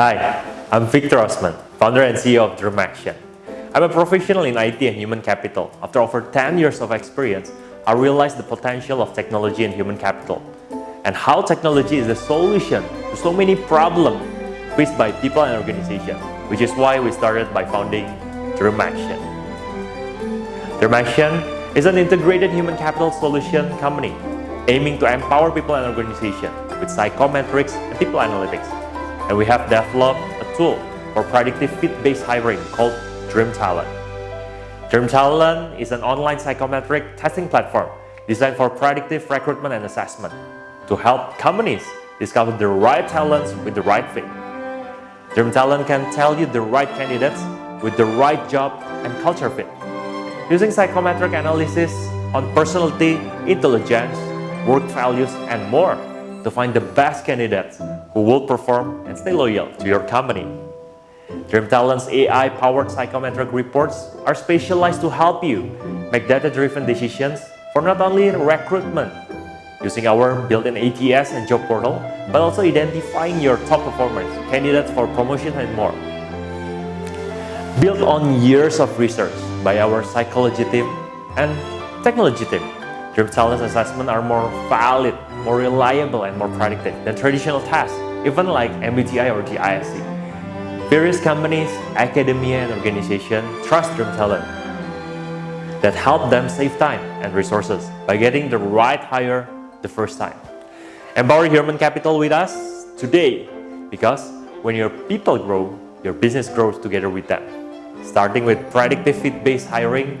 Hi, I'm Victor Osman, founder and CEO of Dream Action. I'm a professional in IT and human capital. After over 10 years of experience, I realized the potential of technology and human capital and how technology is the solution to so many problems faced by people and organizations, which is why we started by founding Dream Action. Dream Action is an integrated human capital solution company aiming to empower people and organizations with psychometrics and people analytics. And we have developed a tool for predictive fit-based hiring called Dream Talent. Dream Talent is an online psychometric testing platform designed for predictive recruitment and assessment to help companies discover the right talents with the right fit. Dream Talent can tell you the right candidates with the right job and culture fit. Using psychometric analysis on personality, intelligence, work values, and more to find the best candidates who will perform and stay loyal to your company. Dream Talent's AI-powered psychometric reports are specialized to help you make data-driven decisions for not only recruitment, using our built-in ATS and job portal, but also identifying your top performers, candidates for promotion and more. Built on years of research by our psychology team and technology team, Talent's assessments are more valid, more reliable, and more predictive than traditional tests, even like MBTI or the. Various companies, academia, and organizations trust Dream Talent that help them save time and resources by getting the right hire the first time. Empower human capital with us today because when your people grow, your business grows together with them. Starting with predictive fit-based hiring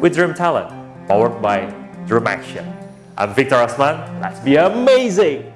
with Dream Talent, powered by Dream Action. I'm Victor Osman. Let's be amazing!